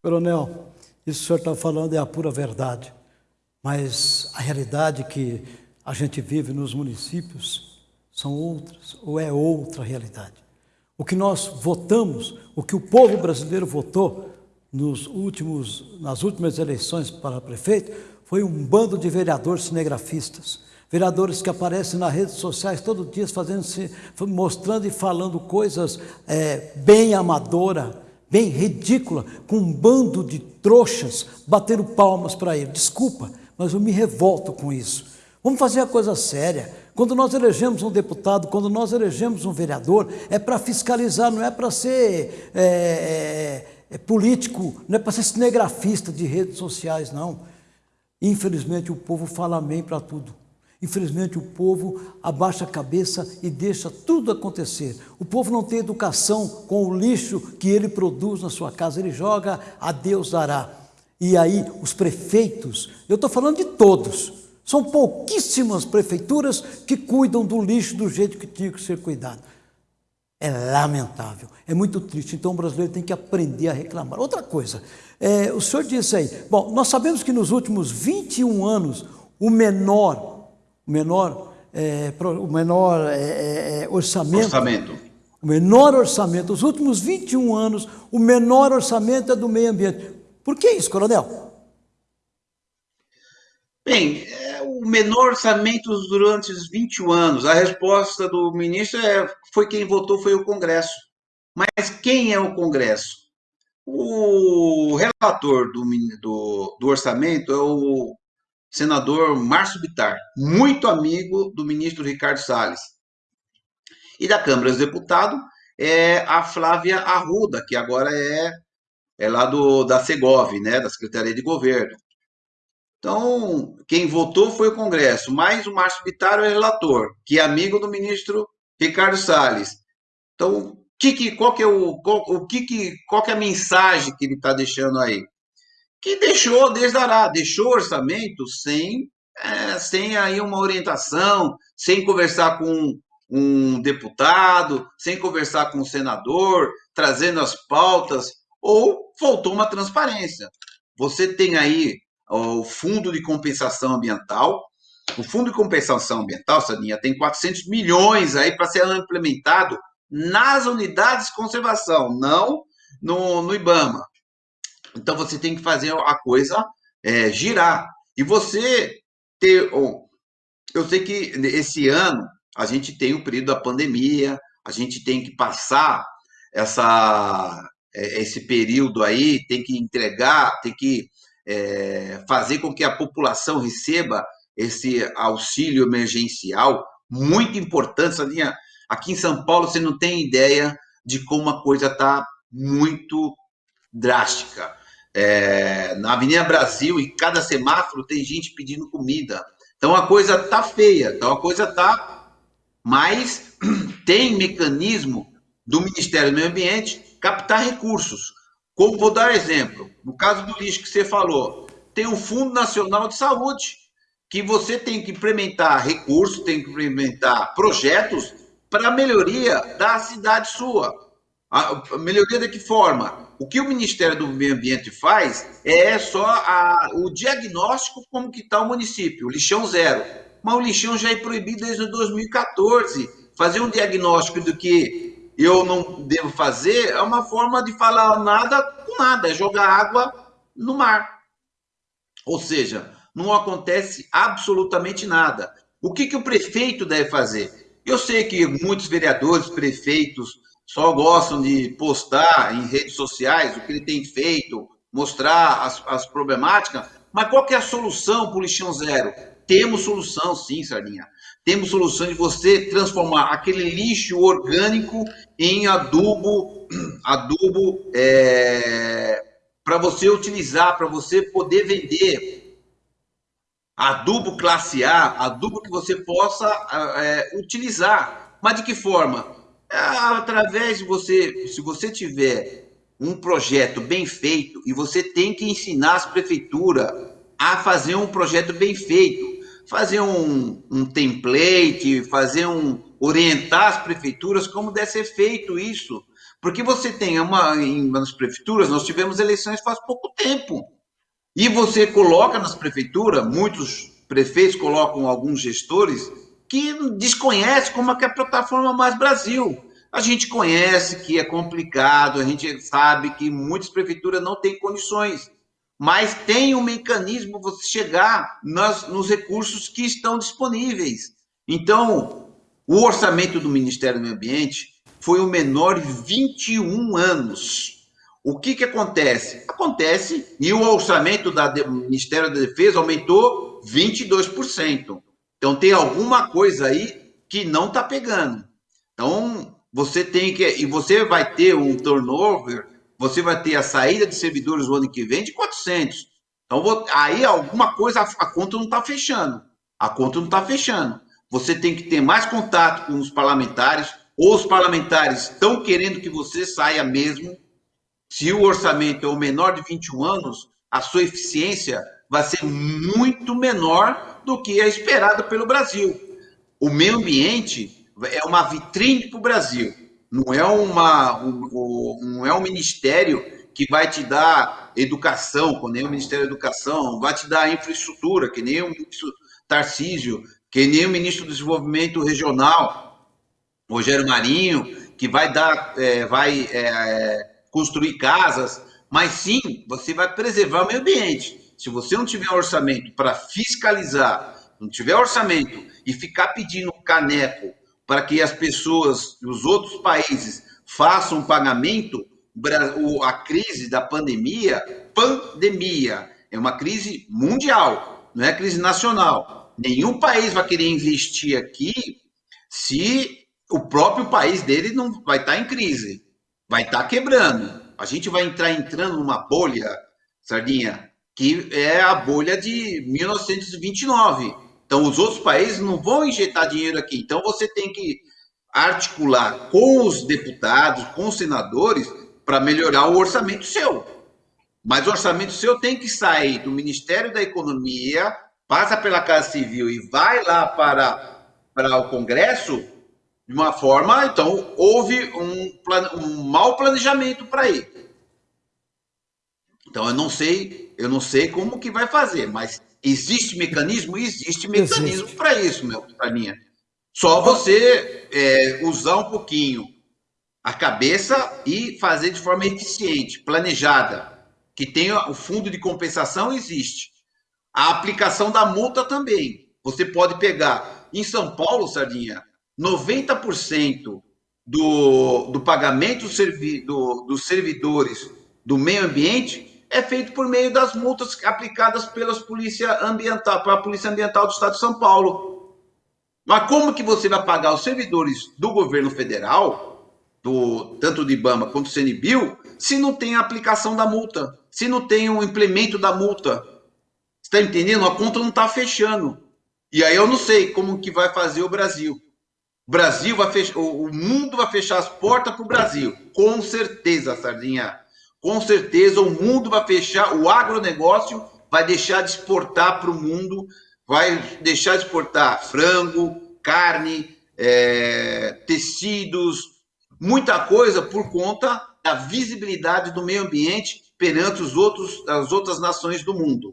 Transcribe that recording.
Coronel, isso que o senhor está falando é a pura verdade, mas a realidade que a gente vive nos municípios são outras, ou é outra realidade. O que nós votamos, o que o povo brasileiro votou nos últimos, nas últimas eleições para prefeito, foi um bando de vereadores cinegrafistas. Vereadores que aparecem nas redes sociais todo dia fazendo, mostrando e falando coisas é, bem amadora, bem ridícula, com um bando de trouxas batendo palmas para ele. Desculpa, mas eu me revolto com isso. Vamos fazer a coisa séria. Quando nós elegemos um deputado, quando nós elegemos um vereador, é para fiscalizar, não é para ser é, é, político, não é para ser cinegrafista de redes sociais, não. Infelizmente o povo fala amém para tudo. Infelizmente, o povo abaixa a cabeça e deixa tudo acontecer. O povo não tem educação com o lixo que ele produz na sua casa, ele joga, a Deus dará. E aí, os prefeitos, eu estou falando de todos, são pouquíssimas prefeituras que cuidam do lixo do jeito que tinha que ser cuidado. É lamentável, é muito triste. Então o brasileiro tem que aprender a reclamar. Outra coisa, é, o senhor disse aí, bom, nós sabemos que nos últimos 21 anos, o menor o menor, é, o menor é, é, é, orçamento, orçamento. O menor orçamento. Os últimos 21 anos, o menor orçamento é do meio ambiente. Por que isso, coronel? Bem, é, o menor orçamento durante os 21 anos. A resposta do ministro é, foi quem votou foi o Congresso. Mas quem é o Congresso? O relator do, do, do orçamento é o senador Márcio Bitar, muito amigo do ministro Ricardo Salles. E da Câmara dos Deputados é a Flávia Arruda, que agora é, é lá do, da Segov, né, da Secretaria de Governo. Então, quem votou foi o Congresso, mas o Márcio Bitar é relator, que é amigo do ministro Ricardo Salles. Então, que, que, qual, que é o, qual, o que, que, qual que é a mensagem que ele está deixando aí? que deixou, desdará, deixou orçamento sem, é, sem aí uma orientação, sem conversar com um deputado, sem conversar com um senador, trazendo as pautas, ou faltou uma transparência. Você tem aí o Fundo de Compensação Ambiental, o Fundo de Compensação Ambiental, Sadinha, tem 400 milhões aí para ser implementado nas unidades de conservação, não no, no IBAMA. Então você tem que fazer a coisa é, girar. E você ter. Eu sei que esse ano a gente tem o período da pandemia, a gente tem que passar essa, é, esse período aí, tem que entregar, tem que é, fazer com que a população receba esse auxílio emergencial, muito importante, Salinha. Aqui em São Paulo você não tem ideia de como a coisa está muito drástica. É, na Avenida Brasil, em cada semáforo, tem gente pedindo comida. Então a coisa tá feia, então a coisa tá. Mas tem mecanismo do Ministério do Meio Ambiente captar recursos. Como vou dar exemplo, no caso do lixo que você falou, tem o Fundo Nacional de Saúde, que você tem que implementar recursos, tem que implementar projetos para melhoria da cidade sua. A melhoria de que forma? O que o Ministério do Meio Ambiente faz é só a, o diagnóstico como que está o município, o lixão zero. Mas o lixão já é proibido desde 2014. Fazer um diagnóstico do que eu não devo fazer é uma forma de falar nada com nada, é jogar água no mar. Ou seja, não acontece absolutamente nada. O que, que o prefeito deve fazer? Eu sei que muitos vereadores, prefeitos, só gostam de postar em redes sociais o que ele tem feito, mostrar as, as problemáticas, mas qual que é a solução para o lixão zero? Temos solução, sim, Sardinha. Temos solução de você transformar aquele lixo orgânico em adubo, adubo é, para você utilizar, para você poder vender. Adubo classe A, adubo que você possa é, utilizar. Mas de que forma? É, através de você, se você tiver um projeto bem feito e você tem que ensinar as prefeituras a fazer um projeto bem feito, fazer um, um template, fazer um orientar as prefeituras como deve ser feito isso, porque você tem uma em nas prefeituras nós tivemos eleições faz pouco tempo. E você coloca nas prefeituras muitos prefeitos colocam alguns gestores que desconhecem como é que é a plataforma Mais Brasil. A gente conhece que é complicado, a gente sabe que muitas prefeituras não têm condições, mas tem um mecanismo você chegar nas, nos recursos que estão disponíveis. Então, o orçamento do Ministério do Meio Ambiente foi o menor em 21 anos. O que, que acontece? Acontece e o orçamento do Ministério da Defesa aumentou 22%. Então tem alguma coisa aí que não está pegando. Então você tem que e você vai ter um turnover, você vai ter a saída de servidores o ano que vem de 400. Então aí alguma coisa a, conta não está fechando. A conta não está fechando. Você tem que ter mais contato com os parlamentares, ou os parlamentares estão querendo que você saia mesmo. Se o orçamento é o menor de 21 anos, a sua eficiência vai ser muito menor do que é esperado pelo Brasil. O meio ambiente é uma vitrine para o Brasil, não é, uma, um, não é um ministério que vai te dar educação, que nem o Ministério da Educação, vai te dar infraestrutura, que nem o ministro Tarcísio, que nem o ministro do Desenvolvimento Regional, Rogério Marinho, que vai dar, é, vai é, construir casas, mas sim, você vai preservar o meio ambiente. Se você não tiver orçamento para fiscalizar, não tiver orçamento e ficar pedindo caneco para que as pessoas dos outros países façam pagamento, a crise da pandemia, pandemia, é uma crise mundial, não é crise nacional. Nenhum país vai querer investir aqui se o próprio país dele não vai estar em crise, vai estar quebrando. A gente vai entrar entrando numa bolha, Sardinha, que é a bolha de 1929. Então, os outros países não vão injetar dinheiro aqui. Então, você tem que articular com os deputados, com os senadores, para melhorar o orçamento seu. Mas o orçamento seu tem que sair do Ministério da Economia, passa pela Casa Civil e vai lá para, para o Congresso de uma forma. Então, houve um, um mau planejamento para ir. Então, eu não sei eu não sei como que vai fazer, mas existe mecanismo? Existe mecanismo para isso, meu Taninha. Só você é, usar um pouquinho a cabeça e fazer de forma eficiente, planejada. Que tenha o fundo de compensação existe. A aplicação da multa também. Você pode pegar. Em São Paulo, Sardinha, 90% do, do pagamento servi, do, dos servidores do meio ambiente é feito por meio das multas aplicadas pelas polícia ambiental, pela Polícia Ambiental do Estado de São Paulo. Mas como que você vai pagar os servidores do governo federal, do, tanto do IBAMA quanto do CNBio, se não tem a aplicação da multa, se não tem o implemento da multa? Está entendendo? A conta não está fechando. E aí eu não sei como que vai fazer o Brasil. O Brasil vai fechar, o mundo vai fechar as portas para o Brasil, com certeza, Sardinha com certeza o mundo vai fechar, o agronegócio vai deixar de exportar para o mundo, vai deixar de exportar frango, carne, é, tecidos, muita coisa por conta da visibilidade do meio ambiente perante os outros, as outras nações do mundo.